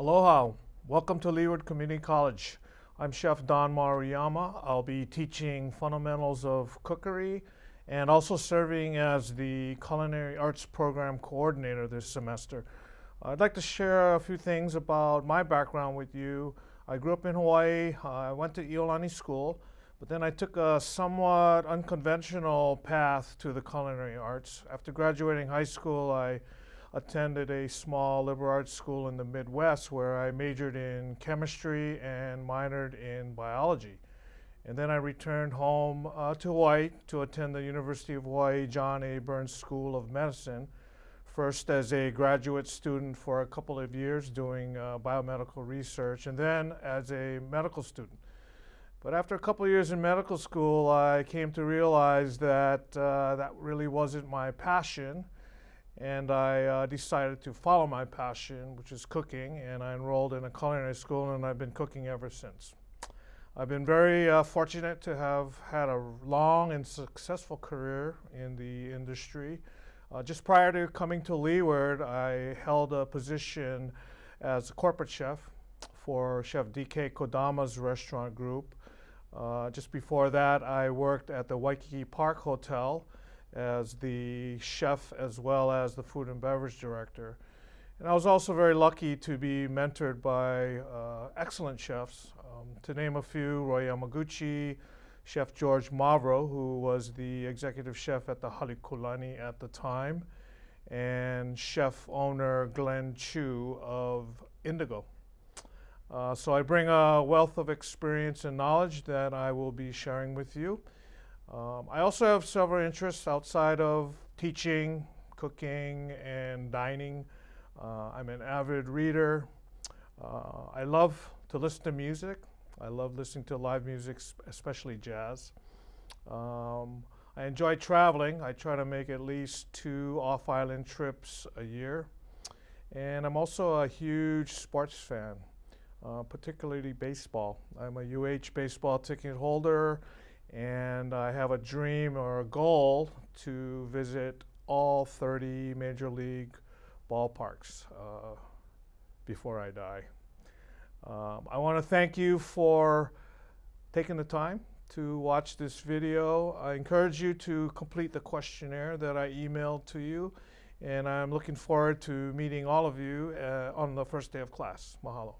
Aloha, welcome to Leeward Community College. I'm Chef Don Maruyama. I'll be teaching fundamentals of cookery and also serving as the Culinary Arts Program Coordinator this semester. I'd like to share a few things about my background with you. I grew up in Hawaii. I went to Iolani School, but then I took a somewhat unconventional path to the culinary arts. After graduating high school, I attended a small liberal arts school in the Midwest where I majored in chemistry and minored in biology. And then I returned home uh, to Hawaii to attend the University of Hawaii John A. Burns School of Medicine, first as a graduate student for a couple of years doing uh, biomedical research, and then as a medical student. But after a couple of years in medical school, I came to realize that uh, that really wasn't my passion and I uh, decided to follow my passion, which is cooking, and I enrolled in a culinary school, and I've been cooking ever since. I've been very uh, fortunate to have had a long and successful career in the industry. Uh, just prior to coming to Leeward, I held a position as a corporate chef for Chef DK Kodama's restaurant group. Uh, just before that, I worked at the Waikiki Parc Hotel as the chef as well as the food and beverage director. And I was also very lucky to be mentored by uh, excellent chefs. Um, to name a few, Roy Yamaguchi, Chef George Mavro, who was the executive chef at the Halekulani at the time, and chef owner Glenn Chu of Indigo. Uh, so I bring a wealth of experience and knowledge that I will be sharing with you. Um, I also have several interests outside of teaching, cooking, and dining. Uh, I'm an avid reader. Uh, I love to listen to music. I love listening to live music, especially jazz. Um, I enjoy traveling. I try to make at least two off-island trips a year. And I'm also a huge sports fan, uh, particularly baseball. I'm a UH baseball ticket holder and I have a dream or a goal to visit all 30 major league ballparks uh, before I die. Um, I want to thank you for taking the time to watch this video. I encourage you to complete the questionnaire that I emailed to you and I'm looking forward to meeting all of you uh, on the first day of class. Mahalo.